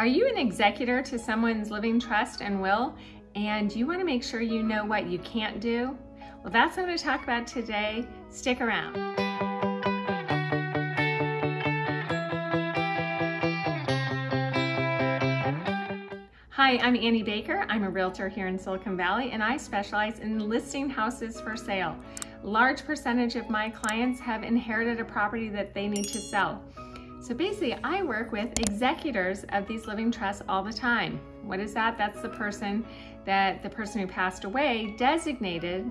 Are you an executor to someone's living trust and will, and you want to make sure you know what you can't do? Well, that's what I'm going to talk about today. Stick around. Hi, I'm Annie Baker. I'm a realtor here in Silicon Valley and I specialize in listing houses for sale. Large percentage of my clients have inherited a property that they need to sell. So basically, I work with executors of these living trusts all the time. What is that? That's the person that the person who passed away designated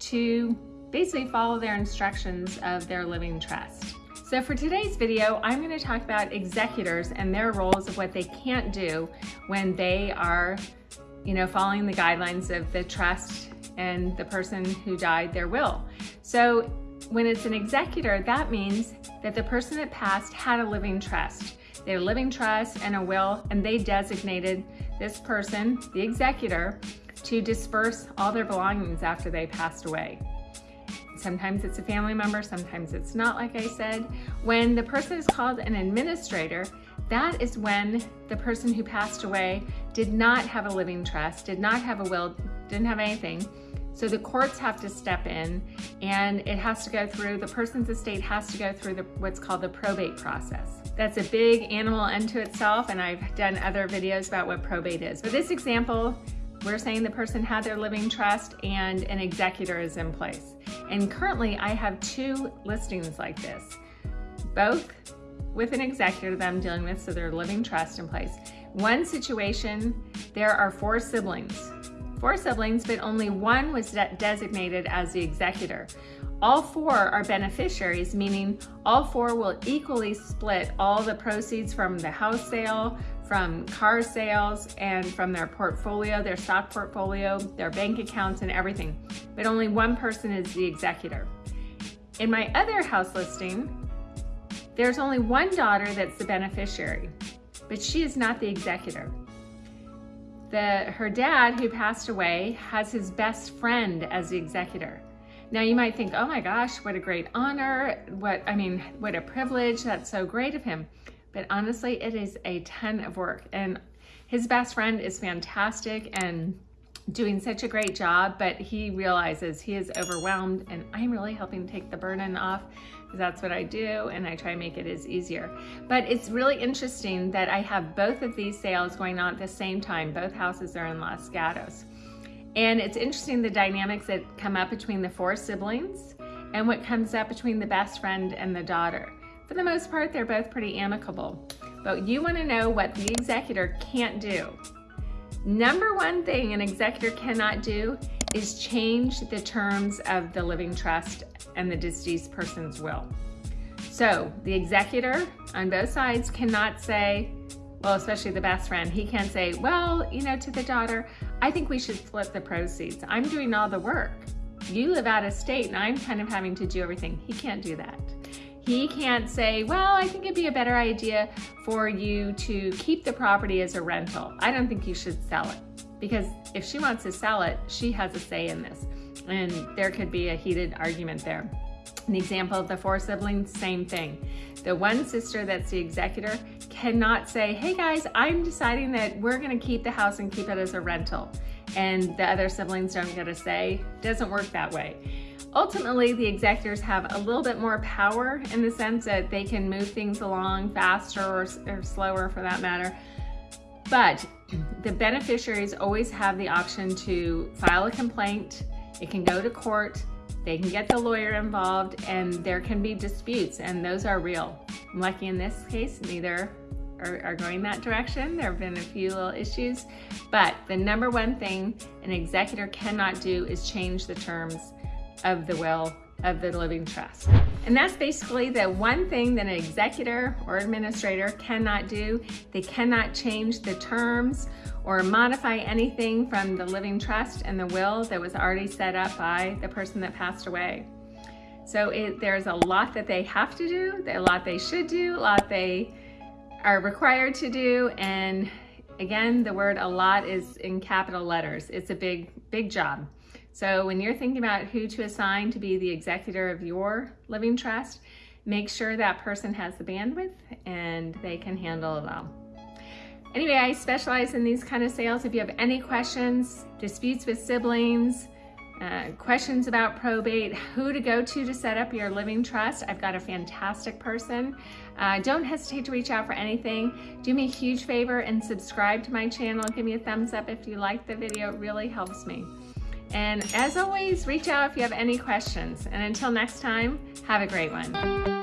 to basically follow their instructions of their living trust. So for today's video, I'm going to talk about executors and their roles of what they can't do when they are, you know, following the guidelines of the trust and the person who died their will. So when it's an executor, that means that the person that passed had a living trust. They had a living trust and a will, and they designated this person, the executor, to disperse all their belongings after they passed away. Sometimes it's a family member, sometimes it's not, like I said. When the person is called an administrator, that is when the person who passed away did not have a living trust, did not have a will, didn't have anything, so the courts have to step in and it has to go through, the person's estate has to go through the, what's called the probate process. That's a big animal unto itself and I've done other videos about what probate is. For this example, we're saying the person had their living trust and an executor is in place. And currently I have two listings like this, both with an executor that I'm dealing with, so their living trust in place. One situation, there are four siblings four siblings, but only one was de designated as the executor. All four are beneficiaries, meaning all four will equally split all the proceeds from the house sale, from car sales, and from their portfolio, their stock portfolio, their bank accounts, and everything. But only one person is the executor. In my other house listing, there's only one daughter that's the beneficiary, but she is not the executor that her dad, who passed away, has his best friend as the executor. Now you might think, oh my gosh, what a great honor. What, I mean, what a privilege. That's so great of him. But honestly, it is a ton of work. And his best friend is fantastic and doing such a great job, but he realizes he is overwhelmed and I'm really helping take the burden off because that's what I do and I try to make it as easier. But it's really interesting that I have both of these sales going on at the same time. Both houses are in Los Gatos. And it's interesting the dynamics that come up between the four siblings and what comes up between the best friend and the daughter. For the most part, they're both pretty amicable. But you wanna know what the executor can't do. Number one thing an executor cannot do is change the terms of the living trust and the deceased person's will. So the executor on both sides cannot say, well, especially the best friend, he can't say, well, you know, to the daughter, I think we should split the proceeds. I'm doing all the work. You live out of state and I'm kind of having to do everything. He can't do that. He can't say, well, I think it'd be a better idea for you to keep the property as a rental. I don't think you should sell it because if she wants to sell it, she has a say in this. And there could be a heated argument there. An example of the four siblings, same thing. The one sister that's the executor cannot say, hey guys, I'm deciding that we're gonna keep the house and keep it as a rental. And the other siblings don't get a say. Doesn't work that way. Ultimately, the executors have a little bit more power in the sense that they can move things along faster or, or slower for that matter. But the beneficiaries always have the option to file a complaint. It can go to court. They can get the lawyer involved and there can be disputes and those are real. I'm lucky in this case, neither are, are, going that direction. There have been a few little issues, but the number one thing an executor cannot do is change the terms of the will of the living trust. And that's basically the one thing that an executor or administrator cannot do. They cannot change the terms or modify anything from the living trust and the will that was already set up by the person that passed away. So it, there's a lot that they have to do, a lot they should do, a lot they are required to do, and again, the word a lot is in capital letters. It's a big, big job. So when you're thinking about who to assign to be the executor of your living trust, make sure that person has the bandwidth and they can handle it all. Anyway, I specialize in these kind of sales. If you have any questions, disputes with siblings, uh, questions about probate, who to go to to set up your living trust, I've got a fantastic person. Uh, don't hesitate to reach out for anything. Do me a huge favor and subscribe to my channel. Give me a thumbs up if you like the video. It really helps me. And as always, reach out if you have any questions. And until next time, have a great one.